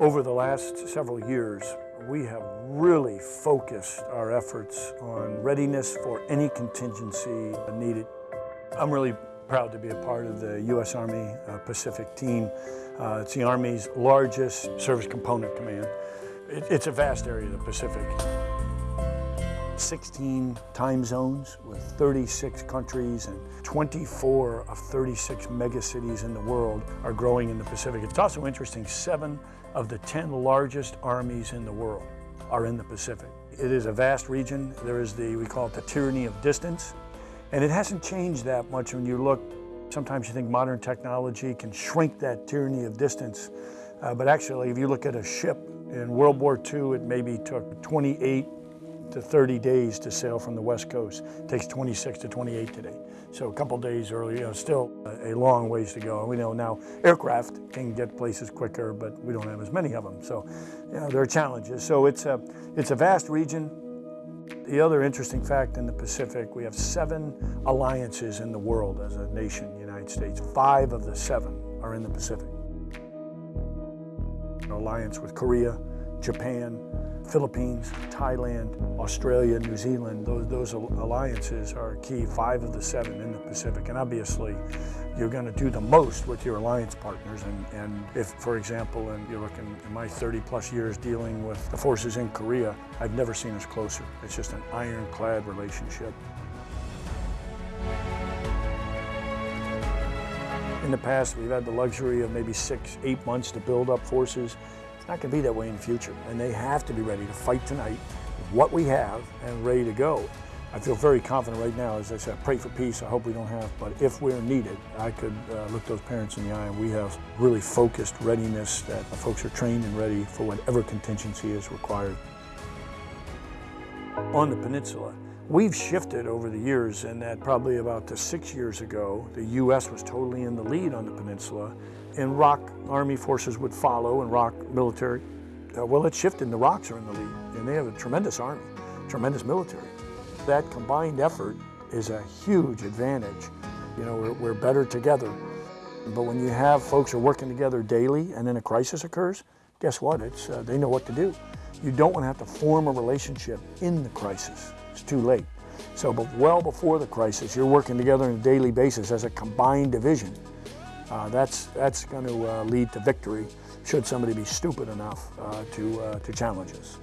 Over the last several years, we have really focused our efforts on readiness for any contingency needed. I'm really proud to be a part of the U.S. Army uh, Pacific team. Uh, it's the Army's largest service component command. It, it's a vast area of the Pacific. 16 time zones with 36 countries and 24 of 36 megacities in the world are growing in the Pacific. It's also interesting, seven of the 10 largest armies in the world are in the Pacific. It is a vast region. There is the, we call it the tyranny of distance. And it hasn't changed that much when you look, sometimes you think modern technology can shrink that tyranny of distance. Uh, but actually, if you look at a ship in World War II, it maybe took 28 to 30 days to sail from the west coast. It takes 26 to 28 today. So a couple days earlier, you know, still a long ways to go. And we know now aircraft can get places quicker, but we don't have as many of them. So you know, there are challenges. So it's a, it's a vast region. The other interesting fact in the Pacific, we have seven alliances in the world as a nation, United States. Five of the seven are in the Pacific. An alliance with Korea, Japan, Philippines, Thailand, Australia, New Zealand, those, those alliances are key, five of the seven in the Pacific. And obviously, you're going to do the most with your alliance partners. And, and if, for example, and you're looking in my 30 plus years dealing with the forces in Korea, I've never seen us closer. It's just an ironclad relationship. In the past, we've had the luxury of maybe six, eight months to build up forces. It's not going to be that way in the future, and they have to be ready to fight tonight with what we have and ready to go. I feel very confident right now, as I said, I pray for peace, I hope we don't have, but if we're needed, I could uh, look those parents in the eye and we have really focused readiness that the folks are trained and ready for whatever contingency is required. On the peninsula, We've shifted over the years in that probably about six years ago, the U.S. was totally in the lead on the peninsula, and ROK Army forces would follow and ROK military. Uh, well, it shifted and the ROKs are in the lead, and they have a tremendous army, tremendous military. That combined effort is a huge advantage. You know, we're, we're better together. But when you have folks who are working together daily and then a crisis occurs, guess what? It's, uh, they know what to do. You don't want to have to form a relationship in the crisis. It's too late. So but well before the crisis, you're working together on a daily basis as a combined division. Uh, that's that's going to uh, lead to victory should somebody be stupid enough uh, to, uh, to challenge us.